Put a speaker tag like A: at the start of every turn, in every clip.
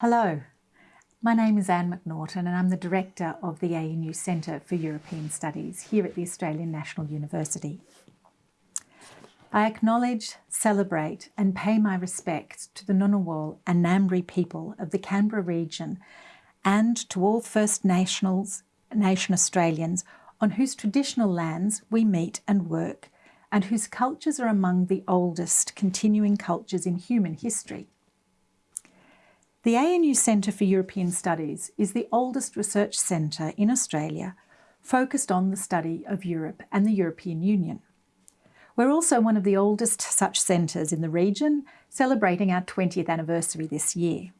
A: Hello, my name is Anne McNaughton and I'm the Director of the ANU Centre for European Studies here at the Australian National University. I acknowledge, celebrate and pay my respects to the Ngunnawal and Ngambri people of the Canberra region and to all First Nationals, Nation Australians on whose traditional lands we meet and work and whose cultures are among the oldest continuing cultures in human history. The ANU Centre for European Studies is the oldest research centre in Australia focused on the study of Europe and the European Union. We're also one of the oldest such centres in the region, celebrating our 20th anniversary this year.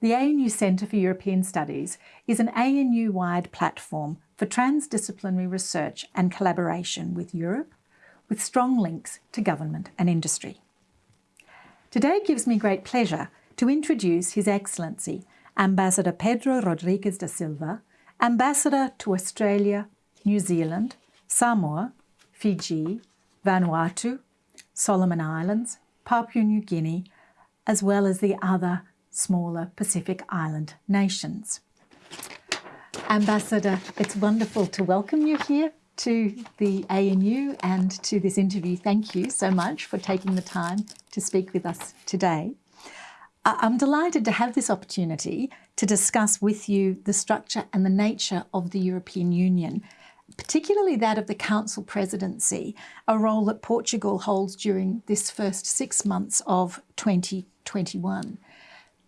A: The ANU Centre for European Studies is an ANU-wide platform for transdisciplinary research and collaboration with Europe, with strong links to government and industry. Today gives me great pleasure to introduce His Excellency Ambassador Pedro Rodrigues da Silva, Ambassador to Australia, New Zealand, Samoa, Fiji, Vanuatu, Solomon Islands, Papua New Guinea, as well as the other smaller Pacific Island nations. Ambassador, it's wonderful to welcome you here to the ANU and to this interview. Thank you so much for taking the time to speak with us today. I'm delighted to have this opportunity to discuss with you the structure and the nature of the European Union, particularly that of the Council presidency, a role that Portugal holds during this first six months of 2021.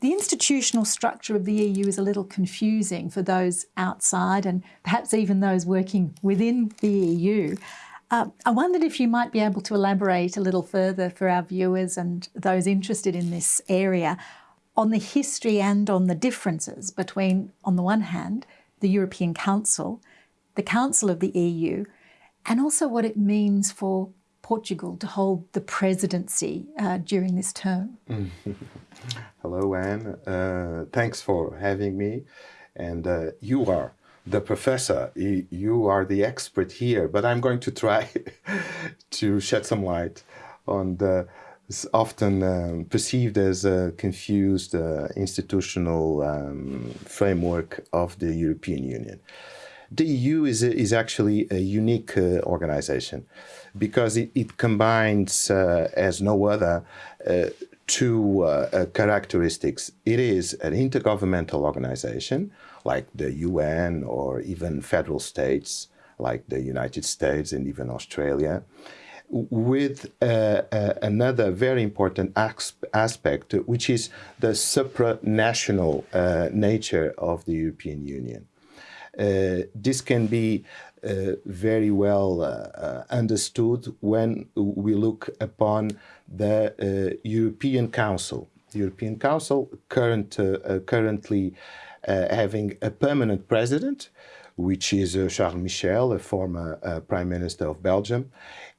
A: The institutional structure of the EU is a little confusing for those outside and perhaps even those working within the EU. Uh, I wondered if you might be able to elaborate a little further for our viewers and those interested in this area on the history and on the differences between, on the one hand, the European Council, the Council of the EU, and also what it means for Portugal to hold the presidency uh, during this term.
B: Hello, Anne. Uh, thanks for having me. And uh, you are the professor. You are the expert here, but I'm going to try to shed some light on the often um, perceived as a confused uh, institutional um, framework of the European Union. The EU is, is actually a unique uh, organization because it, it combines, uh, as no other, uh, two uh, uh, characteristics. It is an intergovernmental organization like the UN or even federal states like the United States and even Australia with uh, uh, another very important aspect, which is the supranational uh, nature of the European Union. Uh, this can be uh, very well understood when we look upon the uh, European Council. The European Council current, uh, uh, currently having a permanent president, which is uh, Charles Michel, a former uh, Prime Minister of Belgium.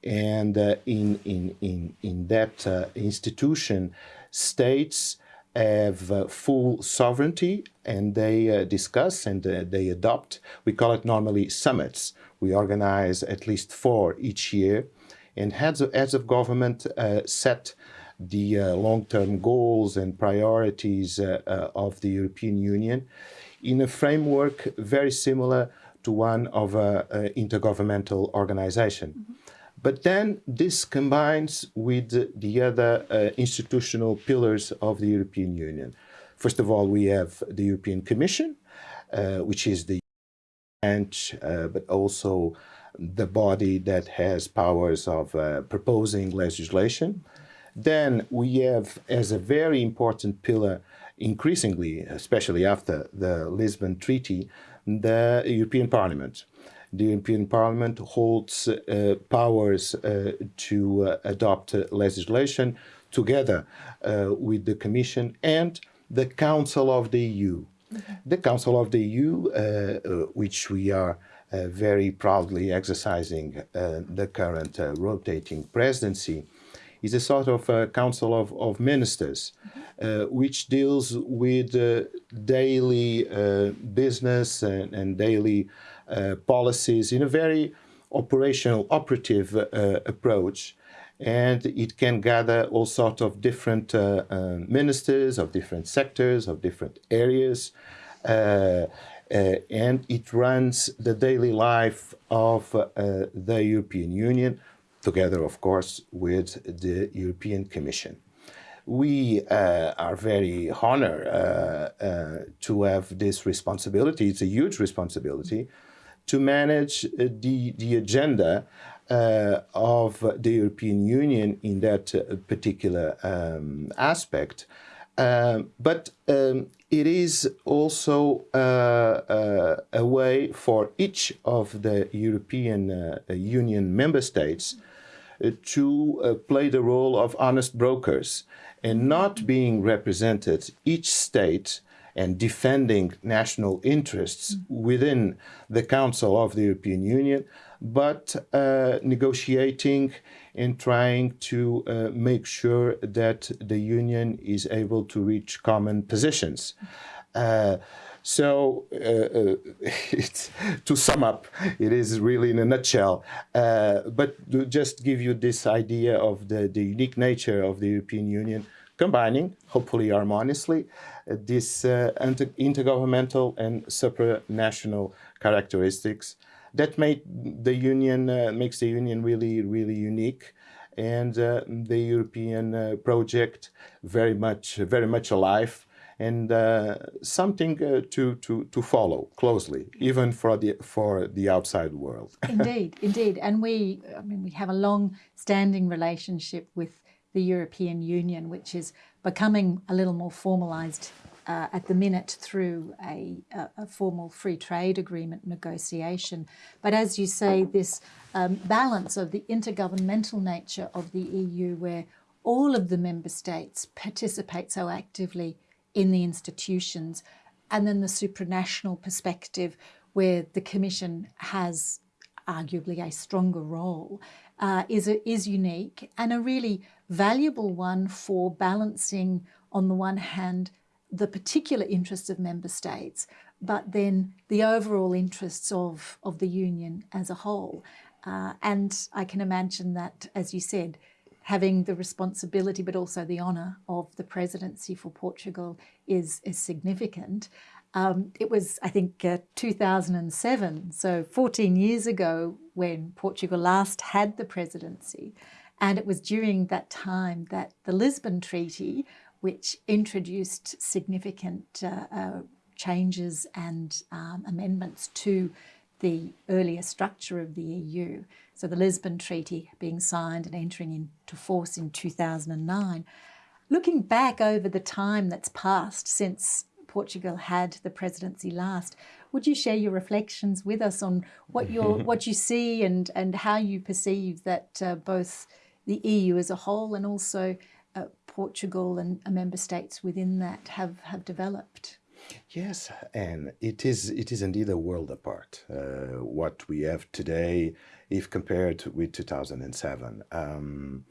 B: And uh, in, in, in, in that institution, states have full sovereignty and they discuss and they adopt, we call it normally summits. We organize at least four each year and heads of, heads of government uh, set the uh, long-term goals and priorities uh, of the European Union in a framework very similar to one of an intergovernmental organization. Mm -hmm. But then this combines with the other uh, institutional pillars of the European Union. First of all, we have the European Commission, uh, which is the branch, uh, but also the body that has powers of uh, proposing legislation. Then we have, as a very important pillar, increasingly, especially after the Lisbon Treaty, the European Parliament. The European Parliament holds uh, powers uh, to uh, adopt legislation together uh, with the Commission and the Council of the EU. Mm -hmm. The Council of the EU, uh, which we are very proudly exercising the current rotating presidency, is a sort of a council of, of ministers, uh, which deals with uh, daily uh, business and, and daily uh, policies in a very operational, operative uh, approach. and it can gather all sorts of different uh, uh, ministers of different sectors, of different areas, uh, uh and it runs the daily life of uh, the European Union, together, of course, with the European Commission. We uh, are very honored to have this responsibility. It's a huge responsibility to manage the, the agenda uh, of the European Union in that uh, particular um, aspect. Um, but um, it is also uh, uh a way for each of the European uh, Union member states to play the role of honest brokers and not being represented each state and defending national interests within the Council of the European Union, but uh, negotiating and trying to uh, make sure that the Union is able to reach common positions. Uh, so, uh, uh, to sum up, it is really in a nutshell. Uh, but to just give you this idea of the, the unique nature of the European Union, combining, hopefully harmoniously, this inter intergovernmental and supranational characteristics that made the union uh, makes the union really really unique and uh, the European uh, project very much very much alive and uh, something uh, to, to, to follow closely, even for the, for the outside world.
A: indeed, indeed. And we, I mean, we have a long-standing relationship with the European Union, which is becoming a little more formalised uh, at the minute through a, a, formal free trade agreement negotiation. But as you say, this um, balance of the intergovernmental nature of the EU, where all of the member states participate so actively in the institutions, and then the supranational perspective, where the Commission has arguably a stronger role, uh, is, a, is unique and a really valuable one for balancing, on the one hand, the particular interests of member states, but then the overall interests of, of the union as a whole. Uh, and I can imagine that, as you said, having the responsibility but also the honour of the presidency for Portugal is, is significant. Um, it was, I think, uh, 2007, so 14 years ago when Portugal last had the presidency. And it was during that time that the Lisbon Treaty which introduced significant uh, uh, changes and um, amendments to the earlier structure of the EU. So the Lisbon Treaty being signed and entering into force in 2009. Looking back over the time that's passed since Portugal had the presidency last, would you share your reflections with us on what you what you see and and how you perceive that uh, both the EU as a whole and also Portugal and member states within that have, have developed.
B: Yes, and it is it is indeed a world apart. Uh, what we have today, if compared with 2007, um,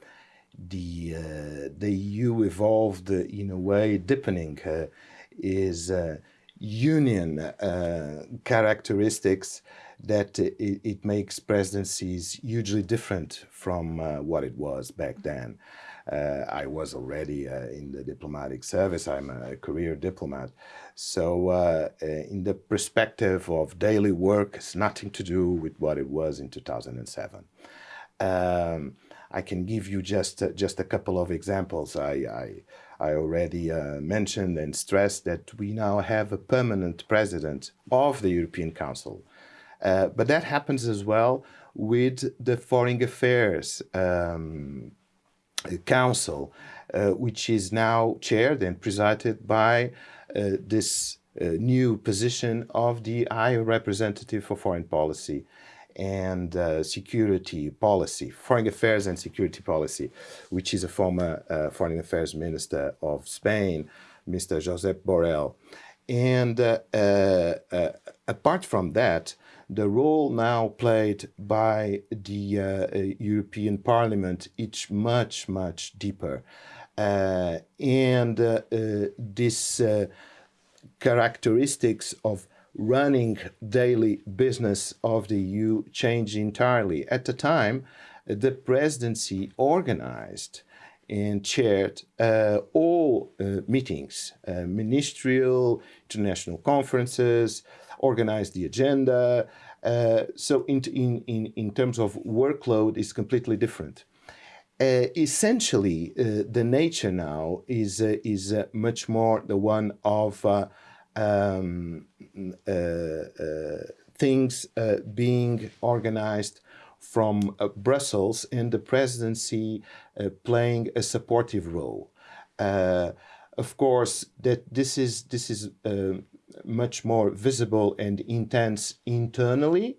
B: the uh, the EU evolved in a way deepening uh, is uh, union uh, characteristics that it, it, makes presidencies hugely different from uh, what it was back then. Uh, I was already uh, in the diplomatic service. I'm a career diplomat. So uh, in the perspective of daily work, it's nothing to do with what it was in 2007. Um, I can give you just uh, just a couple of examples. I I, I already uh, mentioned and stressed that we now have a permanent president of the European Council, uh, but that happens as well with the foreign affairs um, council, uh, which is now chaired and presided by uh, this uh, new position of the High Representative for Foreign Policy and uh, security policy, foreign affairs and security policy, which is a former uh, foreign affairs minister of Spain, Mr. Josep Borrell. And uh, apart from that, the role now played by the uh, European Parliament is much, much deeper. Uh, and uh, uh this uh, characteristics of running daily business of the EU change entirely. At the time, the presidency organized and chaired uh, all uh, meetings, uh, ministerial, international conferences, organized the agenda. Uh, so in, in, in, in terms of workload is completely different. Uh, essentially, uh, the nature now is, is much more the one of um, things being organized from uh, Brussels in the presidency uh, playing a supportive role. Uh, of course, that this is this is uh, much more visible and intense internally,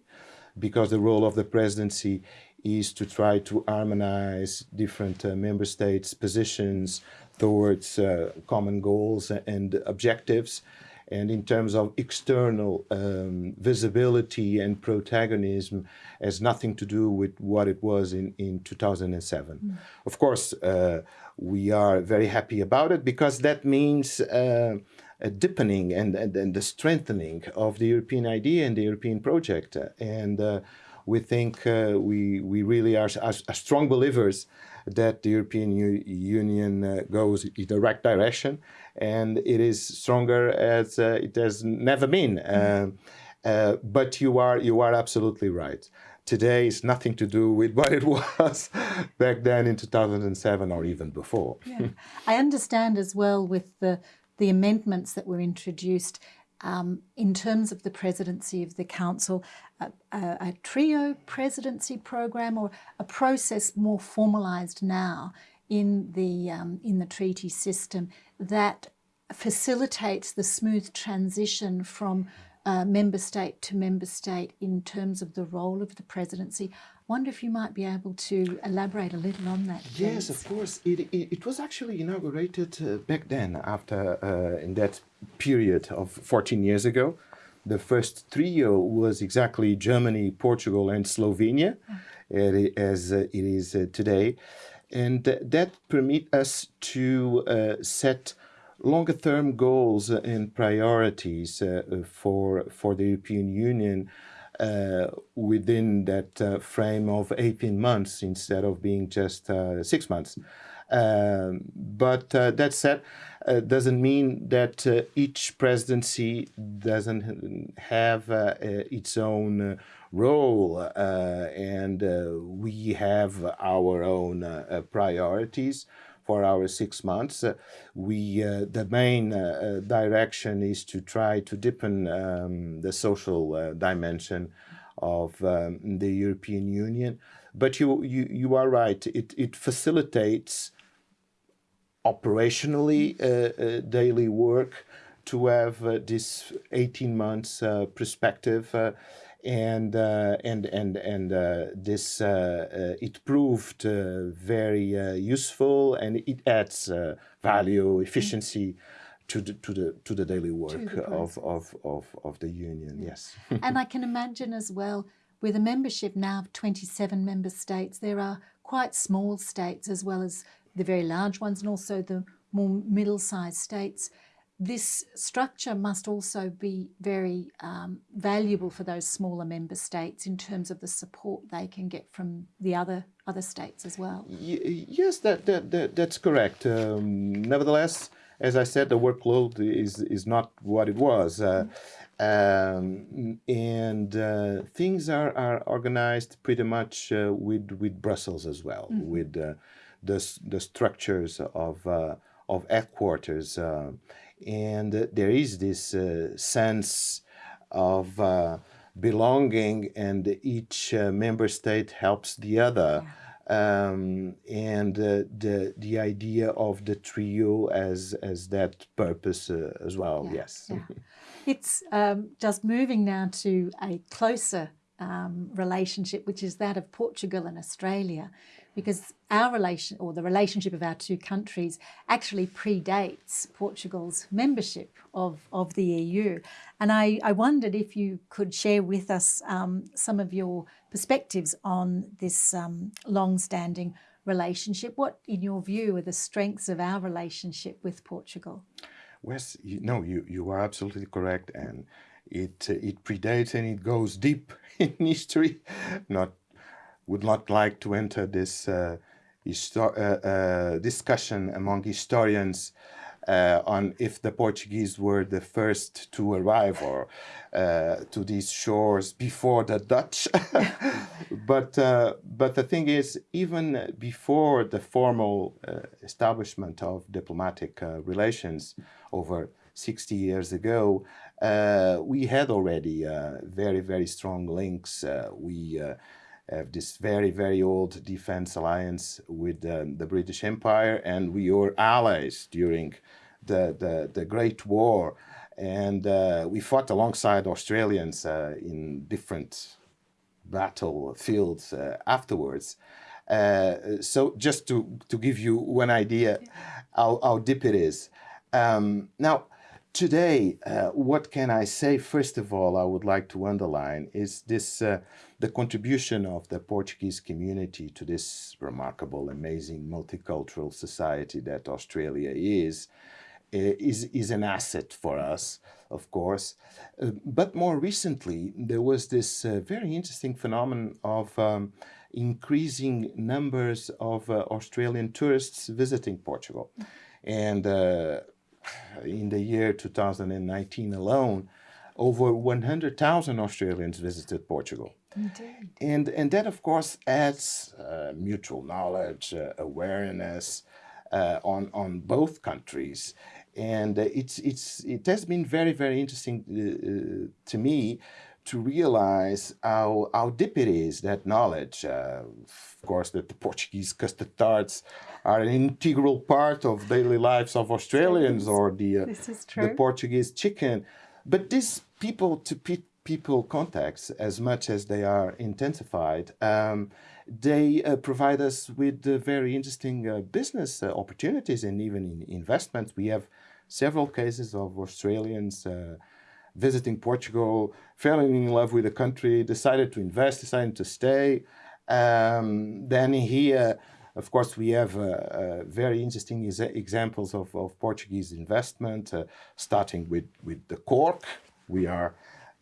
B: because the role of the presidency is to try to harmonize different uh, member states' positions towards uh, common goals and objectives and in terms of external um, visibility and protagonism has nothing to do with what it was in, in 2007. Mm. Of course, uh, we are very happy about it because that means uh, a deepening and, and, and, the strengthening of the European idea and the European project. And uh, we think uh, we, we really are, are, are strong believers that the European U Union uh, goes in the right direction and it is stronger as uh, it has never been. Mm -hmm. but you are, you are absolutely right. Today is nothing to do with what it was back then in 2007 or even before.
A: Yeah. I understand as well with the, the amendments that were introduced um, in terms of the presidency of the council, a, a, a, trio presidency program or a process more formalized now in the, um, in the treaty system that facilitates the smooth transition from uh, member state to member state in terms of the role of the presidency. I wonder if you might be able to elaborate a little on that.
B: Please. Yes, of course. It, it, it was actually inaugurated uh, back then, after uh, in that period of 14 years ago. The first trio was exactly Germany, Portugal, and Slovenia, as uh, it is uh, today, and that permit us to uh, set longer term goals and priorities uh, for, for the European Union uh, within that uh, frame of 18 months instead of being just uh, six months. Um, but uh, that said, uh, doesn't mean that each presidency doesn't have its own role and we have our own priorities for our six months. Uh, we uh, the main uh, direction is to try to deepen um, the social dimension of um, the European Union. But you you you are right. It it facilitates operationally daily work to have uh, this 18 months uh, perspective uh, and uh, and and and uh, this uh, it proved very useful and it adds value efficiency to the to the to the daily work the of, of of of the union yes.
A: And i can imagine as well with a membership now of 27 member states there are quite small states as well as the very large ones and also the more middle-sized states this structure must also be very um, valuable for those smaller member states in terms of the support they can get from the other other states as well.
B: Yes, that, that, that, that's correct. Um, nevertheless, as I said, the workload is is not what it was. Uh, um, and uh, things are, are organized pretty much uh, with with Brussels as well, mm -hmm. with uh, the the structures of uh, of headquarters uh, and there is this uh, sense of uh, belonging and each uh, member state helps the other yeah. Um, and uh, the the idea of the trio as as that purpose uh, as well. Yeah, yes,
A: yeah. it's um, just moving now to a closer um, relationship, which is that of Portugal and Australia because our relation or the relationship of our two countries actually predates Portugal's membership of, of the EU. And I, I wondered if you could share with us um, some of your perspectives on this um, long-standing relationship. What, in your view, are the strengths of our relationship with Portugal?
B: Wes, you, no, you, you are absolutely correct. And it, uh, it predates and it goes deep in history, not would not like to enter this uh, uh, discussion among historians uh, on if the Portuguese were the first to arrive or uh, to these shores before the Dutch. but uh, but the thing is, even before the formal uh, establishment of diplomatic uh, relations over 60 years ago, uh, we had already very very strong links. we have this very, very old defense alliance with um, the British Empire, and we were allies during the, the, the Great War. And uh, we fought alongside Australians uh, in different battlefields uh, afterwards. Uh, so just to, to give you one idea how, how deep it is. Um, now, today, uh, what can I say? First of all, I would like to underline is this uh, the contribution of the Portuguese community to this remarkable, amazing multicultural society that Australia is. Uh, is, is an asset for us, of course. Uh, but more recently, there was this uh, very interesting phenomenon of um, increasing numbers of uh, Australian tourists visiting Portugal. And uh, in the year 2019 alone, over 100,000 Australians visited Portugal. Indeed. And, and that, of course, adds uh, mutual knowledge, uh, awareness uh, on, on both countries. And uh, it's, it's, it has been very, very interesting uh, to me to realize how, how deep it is, that knowledge. Uh, of course, that the Portuguese custard tarts are an integral part of daily lives of Australians or the, uh, the Portuguese chicken. But these people to people contacts, as much as they are intensified, um, they uh, provide us with uh, very interesting uh, business uh, opportunities and even in investments. We have several cases of Australians uh, visiting Portugal, falling in love with the country, decided to invest, decided to stay. Um, then here, of course, we have uh, very interesting examples of, of, Portuguese investment, starting with, with the cork. We are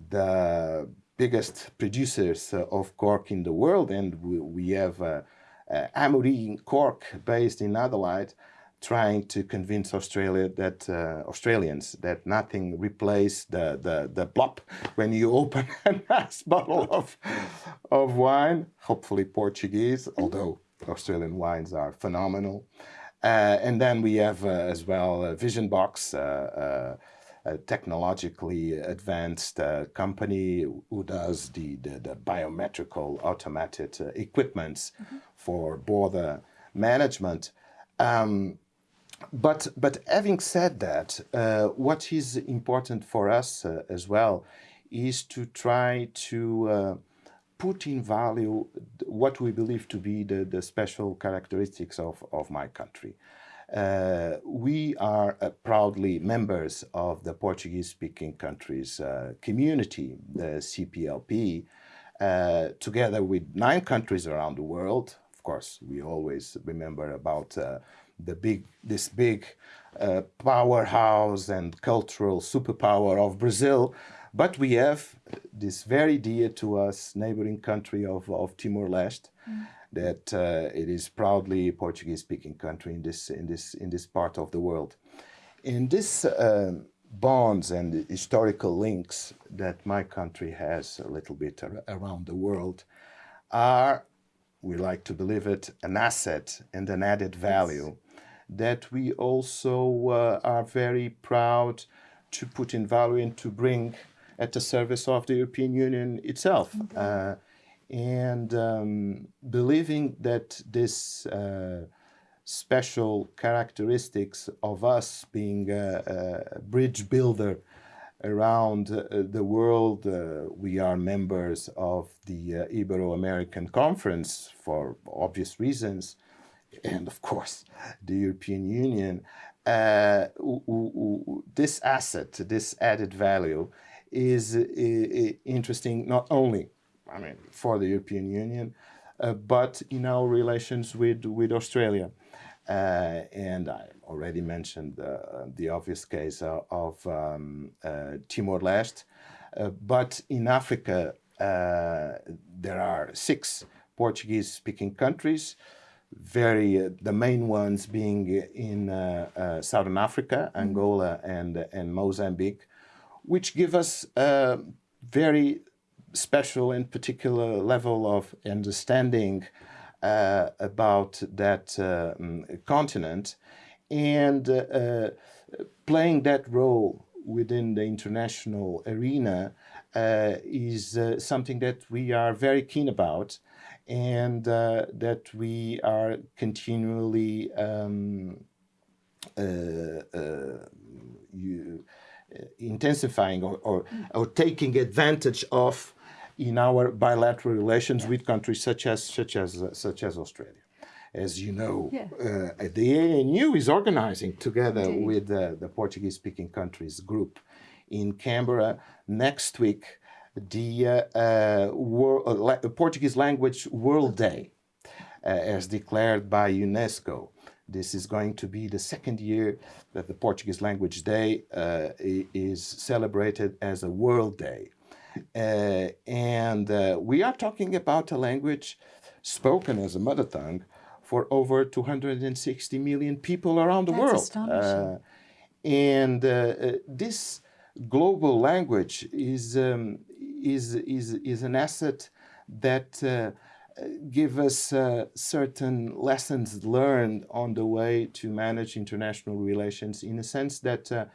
B: the biggest producers uh, of cork in the world, and we, we have uh, uh, Amorim cork based in Adelaide, trying to convince Australia that uh, Australians that nothing replaces the, the, the blop when you open a nice bottle of, of wine, hopefully Portuguese, although Australian wines are phenomenal. Uh, and then we have uh, as well Vision Box, uh, uh, a technologically advanced uh, company who does the, the, the biometrical automated equipments mm -hmm. for border management. Um, but but having said that, uh, what is important for us uh, as well is to try to uh, put in value what we believe to be the, the special characteristics of, of my country. Uh, we are uh, proudly members of the Portuguese-speaking countries uh, community, the CPLP, together with nine countries around the world. Of course, we always remember about the big, this big uh, powerhouse and cultural superpower of Brazil, but we have this very dear to us neighboring country of, of Timor-Leste, mm. That uh, it is proudly a Portuguese-speaking country in this, in, this, in this part of the world. In this uh, bonds and historical links that my country has a little bit ar around the world are, we like to believe it, an asset and an added value that we also uh, are very proud to put in value and to bring at the service of the European Union itself. Okay. Uh, and um, believing that this uh, special characteristics of us being a, a bridge builder around uh, the world. Uh, we are members of the uh, Ibero-American Conference for obvious reasons and of course the European Union, uh, this asset, this added value is interesting not only, I mean, for the European Union, uh, but in our relations with, with Australia. Uh, and I already mentioned uh, the obvious case of um, uh, Timor-Leste, uh, but in Africa there are six Portuguese-speaking countries, very uh, the main ones being in uh, uh, Southern Africa, mm-hmm. Angola, and and Mozambique, which give us a very special and particular level of understanding uh, about that uh, mm, continent, and uh, playing that role within the international arena is something that we are very keen about and uh, that we are continually um, uh, uh, you, uh, intensifying or, or, or, taking advantage of in our bilateral relations with countries such as such as uh, such as Australia. As you know, yeah. Uh, the ANU is organizing together Indeed. with the Portuguese-speaking countries group in Canberra next week the uh, uh world, uh, Portuguese Language World Day, uh, as declared by UNESCO. This is going to be the second year that the Portuguese Language Day is celebrated as a World Day. And we are talking about a language spoken as a mother tongue for over 260 million people around the
A: That's
B: world.
A: Astonishing.
B: and this global language is um, is, is, is an asset that uh, give us uh, certain lessons learned on the way to manage international relations in a sense that uh,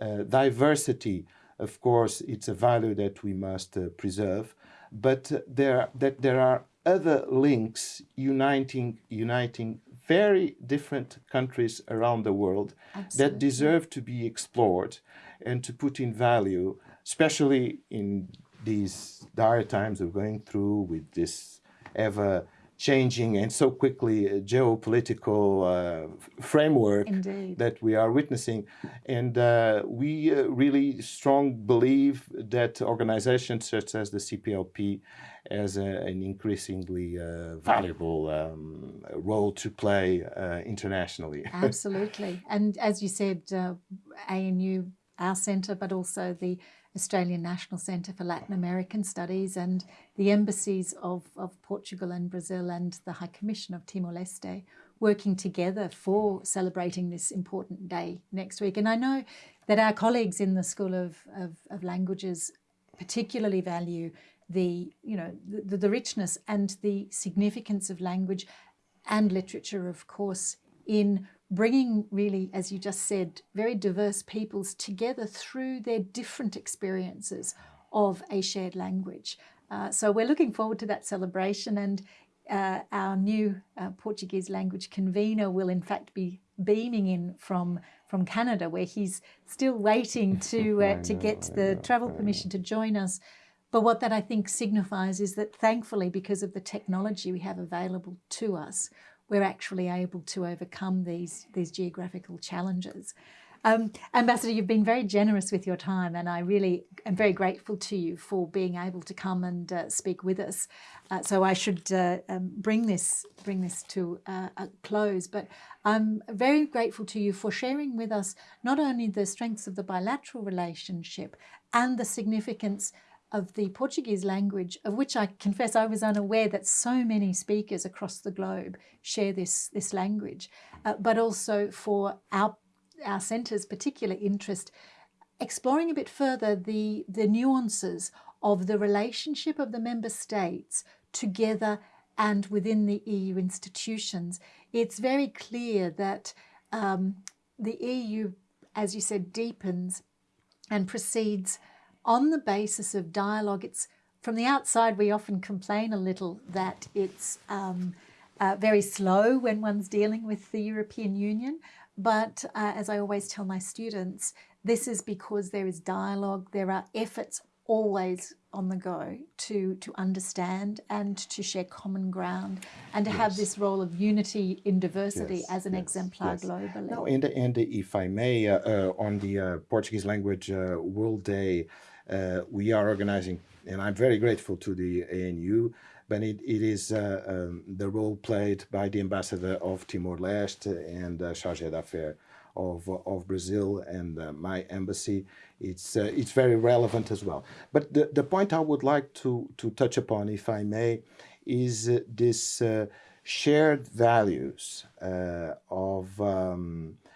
B: uh diversity, of course, it's a value that we must uh, preserve, but there, that there are other links uniting, uniting very different countries around the world Absolutely. that deserve to be explored and to put in value, especially in these dire times we're going through with this ever changing and so quickly uh, geopolitical uh, framework
A: Indeed.
B: that we are witnessing. And uh, we uh, really strong believe that organizations such as the CPLP has a, an increasingly uh, valuable um, role to play uh, internationally.
A: Absolutely. And as you said, ANU, our centre, but also the Australian National Centre for Latin American Studies and the embassies of, of Portugal and Brazil and the High Commission of Timor-Leste working together for celebrating this important day next week. And I know that our colleagues in the School of, of, of Languages particularly value the, you know, the, the richness and the significance of language and literature, of course, in bringing really, as you just said, very diverse peoples together through their different experiences of a shared language. Uh, so we're looking forward to that celebration and uh, our new uh, Portuguese language convener will in fact be beaming in from from Canada where he's still waiting to uh, to get the travel permission to join us. But what that I think signifies is that thankfully because of the technology we have available to us, we're actually able to overcome these, these geographical challenges. Um, Ambassador, you've been very generous with your time and I really am very grateful to you for being able to come and uh, speak with us. Uh, so I should uh, um, bring this bring this to a close, but I'm very grateful to you for sharing with us not only the strengths of the bilateral relationship and the significance of the Portuguese language, of which I confess I was unaware that so many speakers across the globe share this, this language, uh, but also for our, our centre's particular interest, exploring a bit further the, the nuances of the relationship of the member states together and within the EU institutions. It's very clear that um, the EU, as you said, deepens and proceeds on the basis of dialogue. It's from the outside, we often complain a little that it's um, uh, very slow when one's dealing with the European Union. But uh, as I always tell my students, this is because there is dialogue, there are efforts always on the go to to understand and to share common ground and to yes. have this role of unity in diversity yes, as an yes, exemplar globally.
B: No, and, and if I may, uh, uh, on the uh, Portuguese Language uh, World Day, we are organizing, and I'm very grateful to the ANU, but it, it is uh, um, the role played by the ambassador of Timor-Leste and uh, chargé d'affaires of, of Brazil and uh, my embassy. It's, uh, it's very relevant as well. But the, the point I would like to, to touch upon, if I may, is uh, this uh, shared values uh, of um, uh,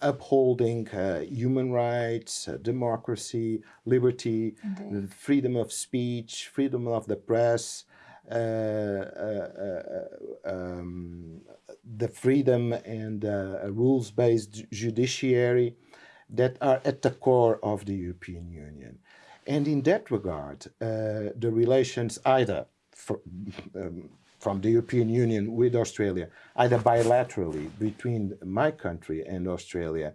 B: upholding uh, human rights, uh, democracy, liberty, the freedom of speech, freedom of the press, uh, uh, uh, um, the freedom and uh, rules-based judiciary that are at the core of the European Union. And in that regard, uh, the relations either for, um, from the European Union with Australia, either bilaterally between my country and Australia,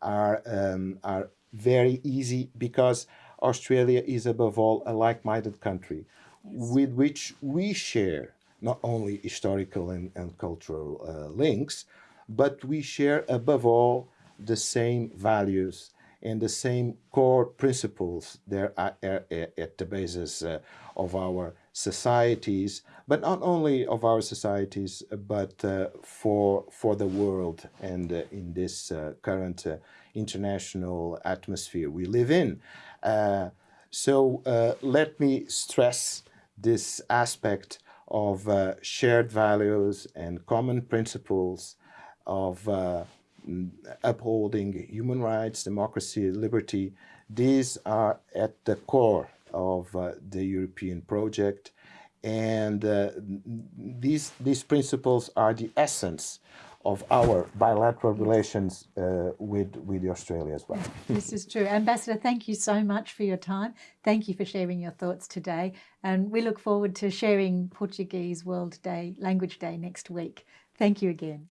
B: are, um, are very easy because Australia is above all a like-minded country with which we share not only historical and, and cultural uh, links, but we share above all the same values and the same core principles are, are at the basis uh, of our societies, but not only of our societies, but uh, for for the world and uh, in this uh, current uh, international atmosphere we live in. Uh, so let me stress this aspect of shared values and common principles of upholding human rights, democracy, liberty, these are at the core of uh, the European project. And uh, these, these principles are the essence of our bilateral relations uh, with, with Australia as well.
A: this is true. Ambassador, thank you so much for your time. Thank you for sharing your thoughts today. And we look forward to sharing Portuguese World Day, Language Day next week. Thank you again.